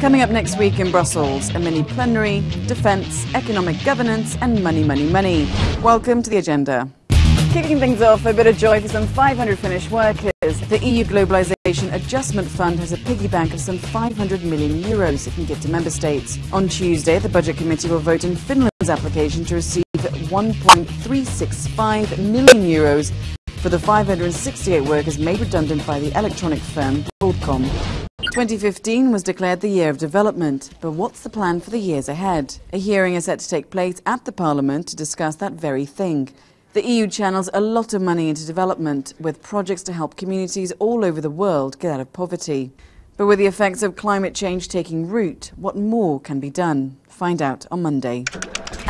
Coming up next week in Brussels, a mini plenary, defence, economic governance, and money, money, money. Welcome to the agenda. Kicking things off, a bit of joy for some 500 Finnish workers. The EU Globalisation Adjustment Fund has a piggy bank of some 500 million euros it can give to member states. On Tuesday, the Budget Committee will vote in Finland's application to receive 1.365 million euros for the 568 workers made redundant by the electronic firm Broadcom. 2015 was declared the year of development, but what's the plan for the years ahead? A hearing is set to take place at the Parliament to discuss that very thing. The EU channels a lot of money into development, with projects to help communities all over the world get out of poverty. But with the effects of climate change taking root, what more can be done? Find out on Monday.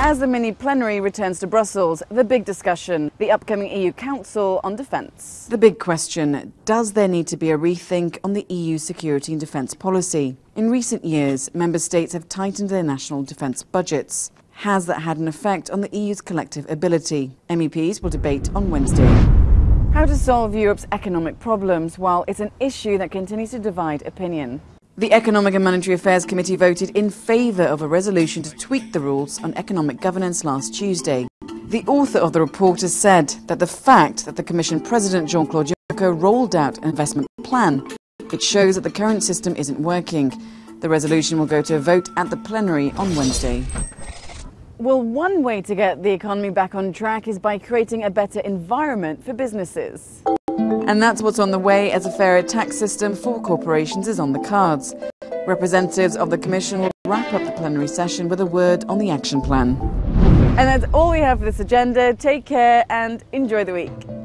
As the mini plenary returns to Brussels, the big discussion, the upcoming EU Council on Defence. The big question, does there need to be a rethink on the EU security and defence policy? In recent years, member states have tightened their national defence budgets. Has that had an effect on the EU's collective ability? MEPs will debate on Wednesday. How to solve Europe's economic problems while it's an issue that continues to divide opinion. The Economic and Monetary Affairs Committee voted in favour of a resolution to tweak the rules on economic governance last Tuesday. The author of the report has said that the fact that the Commission President Jean-Claude Juncker rolled out an investment plan, it shows that the current system isn't working. The resolution will go to a vote at the plenary on Wednesday. Well, one way to get the economy back on track is by creating a better environment for businesses. And that's what's on the way as a fairer tax system for corporations is on the cards. Representatives of the Commission will wrap up the plenary session with a word on the action plan. And that's all we have for this agenda. Take care and enjoy the week.